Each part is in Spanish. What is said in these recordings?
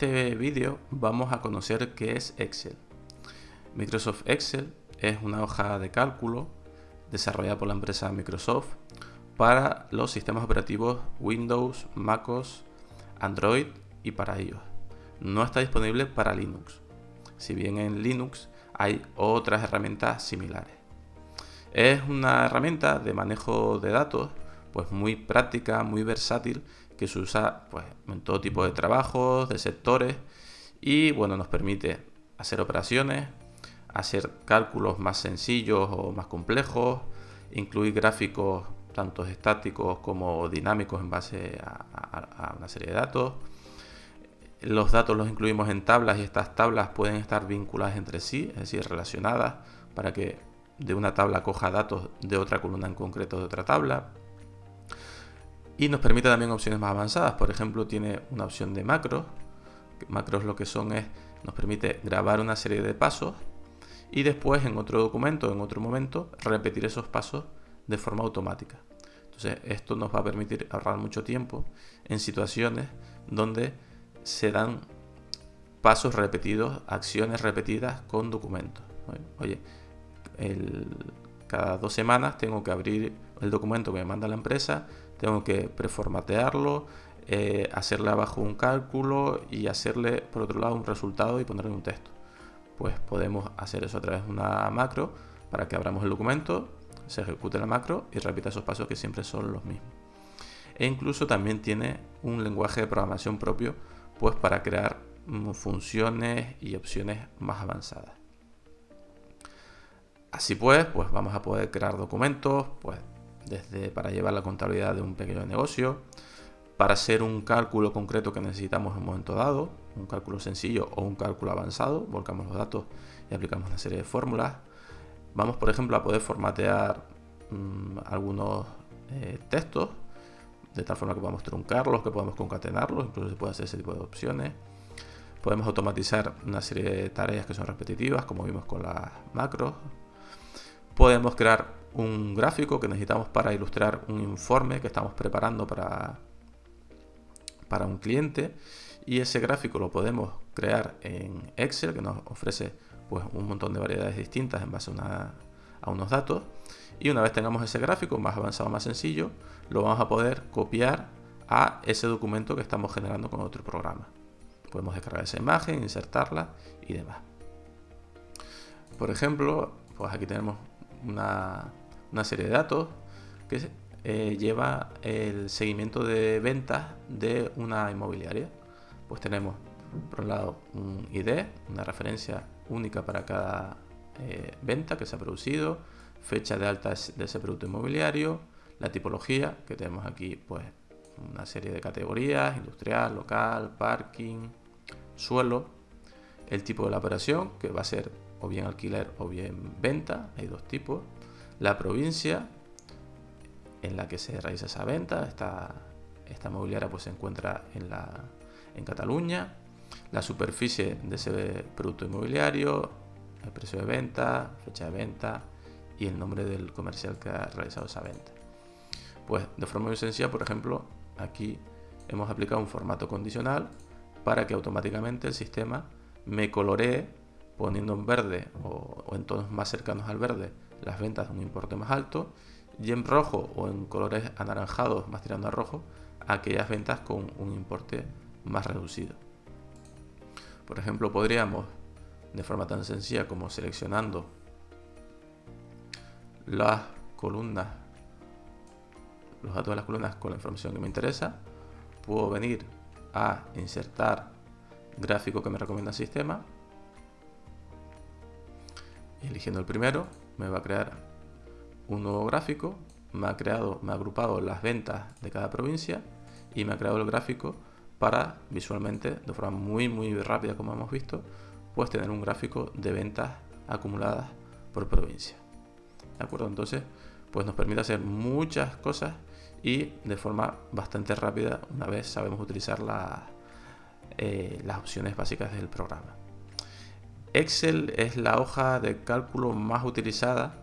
este vídeo vamos a conocer qué es Excel. Microsoft Excel es una hoja de cálculo desarrollada por la empresa Microsoft para los sistemas operativos Windows, MacOS, Android y para iOS. No está disponible para Linux, si bien en Linux hay otras herramientas similares. Es una herramienta de manejo de datos pues muy práctica, muy versátil, que se usa pues, en todo tipo de trabajos, de sectores y bueno, nos permite hacer operaciones, hacer cálculos más sencillos o más complejos, incluir gráficos tanto estáticos como dinámicos en base a, una serie de datos. Los datos los incluimos en tablas y estas tablas pueden estar vinculadas entre sí, es decir, relacionadas para que de una tabla coja datos de otra columna en concreto de otra tabla. Y nos permite también opciones más avanzadas. Por ejemplo, tiene una opción de macros. Macros lo que son es, nos permite grabar una serie de pasos y después en otro documento, en otro momento, repetir esos pasos de forma automática. Entonces, esto nos va a permitir ahorrar mucho tiempo en situaciones donde se dan pasos repetidos, acciones repetidas con documentos. Oye, cada dos semanas tengo que abrir el documento que me manda la empresa tengo que preformatearlo, eh, hacerle abajo un cálculo y hacerle por otro lado un resultado y ponerle un texto. Pues podemos hacer eso a través de una macro para que abramos el documento, se ejecute la macro y repita esos pasos que siempre son los mismos. E incluso también tiene un lenguaje de programación propio pues para crear mm, funciones y opciones más avanzadas. Así pues, pues vamos a poder crear documentos, pues desde para llevar la contabilidad de un pequeño negocio, para hacer un cálculo concreto que necesitamos en un momento dado, un cálculo sencillo o un cálculo avanzado, volcamos los datos y aplicamos una serie de fórmulas. Vamos, por ejemplo, a poder formatear mm, algunos eh, textos, de tal forma que podamos truncarlos, que podamos concatenarlos, incluso se puede hacer ese tipo de opciones. Podemos automatizar una serie de tareas que son repetitivas, como vimos con las macros. Podemos crear un gráfico que necesitamos para ilustrar un informe que estamos preparando para, para un cliente y ese gráfico lo podemos crear en Excel que nos ofrece pues, un montón de variedades distintas en base a, a unos datos y una vez tengamos ese gráfico más avanzado, más sencillo, lo vamos a poder copiar a ese documento que estamos generando con otro programa. Podemos descargar esa imagen, insertarla y demás. Por ejemplo, pues aquí tenemos una, serie de datos que eh, lleva el seguimiento de ventas de una inmobiliaria. Pues tenemos, por un lado, un ID, una referencia única para cada eh, venta que se ha producido, fecha de alta de ese producto inmobiliario, la tipología, que tenemos aquí pues una serie de categorías, industrial, local, parking, suelo, el tipo de la operación, que va a ser o bien alquiler o bien venta, hay dos tipos, la provincia en la que se realiza esa venta, esta, esta mobiliaria pues se encuentra en, la, en Cataluña, la superficie de ese producto inmobiliario, el precio de venta, fecha de venta y el nombre del comercial que ha realizado esa venta. Pues de forma muy sencilla, por ejemplo, aquí hemos aplicado un formato condicional para que automáticamente el sistema me coloree poniendo en verde o, en tonos más cercanos al verde las ventas de un importe más alto y en rojo o en colores anaranjados más tirando a rojo aquellas ventas con un importe más reducido. Por ejemplo, podríamos de forma tan sencilla como seleccionando las columnas, los datos de las columnas con la información que me interesa, puedo venir a insertar gráfico que me recomienda el sistema eligiendo el primero, me va a crear un nuevo gráfico, me ha creado, me ha agrupado las ventas de cada provincia y me ha creado el gráfico para visualmente, de forma muy muy rápida como hemos visto, pues tener un gráfico de ventas acumuladas por provincia. ¿De acuerdo? Entonces, pues nos permite hacer muchas cosas y de forma bastante rápida una vez sabemos utilizar eh, las opciones básicas del programa. Excel es la hoja de cálculo más utilizada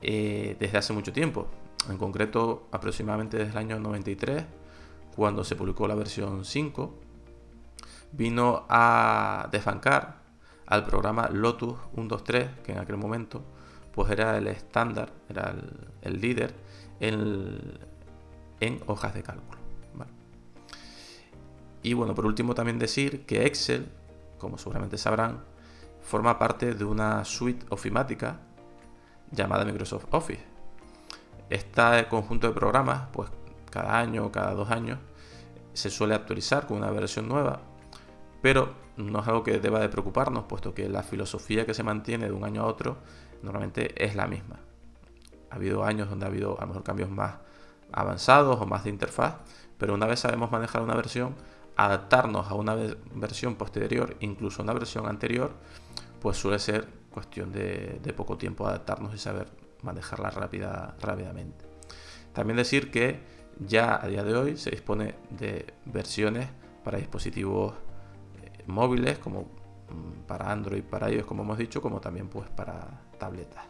eh, desde hace mucho tiempo, en concreto aproximadamente desde el año 93, cuando se publicó la versión 5, vino a desbancar al programa Lotus 123, que en aquel momento pues era el estándar, era el, líder en, en, hojas de cálculo. Y bueno, por último también decir que Excel, como seguramente sabrán, forma parte de una suite ofimática llamada Microsoft Office. Este conjunto de programas, pues cada año o cada dos años, se suele actualizar con una versión nueva, pero no es algo que deba de preocuparnos, puesto que la filosofía que se mantiene de un año a otro normalmente es la misma. Ha habido años donde ha habido a lo mejor cambios más avanzados o más de interfaz, pero una vez sabemos manejar una versión, adaptarnos a una versión posterior, incluso una versión anterior, pues suele ser cuestión de, poco tiempo adaptarnos y saber manejarla rápida, rápidamente. También decir que ya a día de hoy se dispone de versiones para dispositivos eh, móviles como mm, para Android, para iOS, como hemos dicho, como también pues para tabletas.